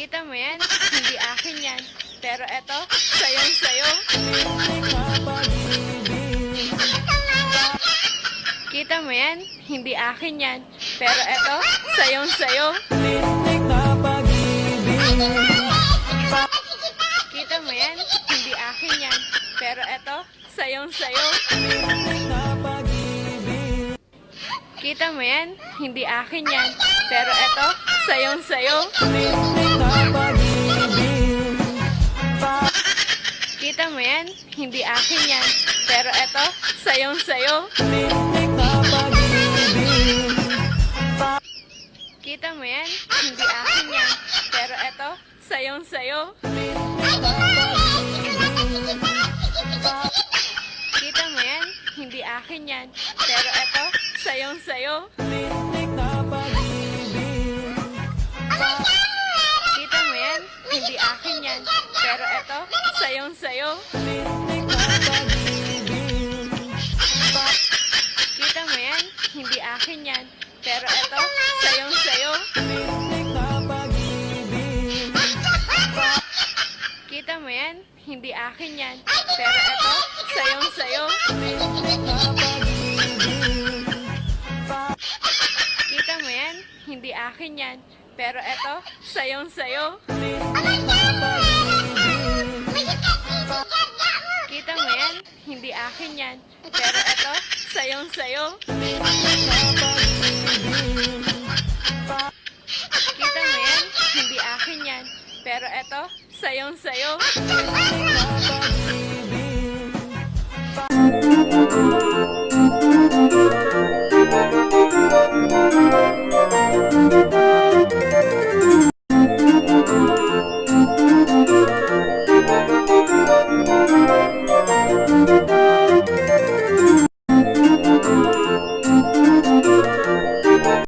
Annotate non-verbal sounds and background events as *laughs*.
*laughs* Kita mo yan? Hindi akin yan. Pero eto, sayong sayo. Kita mo yan? Hindi akin yan. Pero eto, sayong sayo. Kita mo yan? Hindi akin yan. Pero eto, sayong sayo. Kita mo yan? Hindi akin yan. Pero eto, sayong yan? Hindi akin yan. Pero eto, sayong sayo. Kita mo yan? Hindi akin yan. Pero eto, sayong sayo. Kita mo yan? Hindi akin yan. Pero eto, sayong sayo. Kita mo yan? Hindi akin yan. Pero eto, sayong sayo. Kita mo yan? Hindi akin yan. Pero eto, sayong sayo. Kita mo yan? Hindi akin yan. Pero eto, sayong sayo. Kita mo yan? Hindi akin yan. Pero eto, sayong sayo. Kita Hindi akin yan. Pero eto, sayong sayo. Kita mo yan? Hindi akin yan. Pero eto, sayong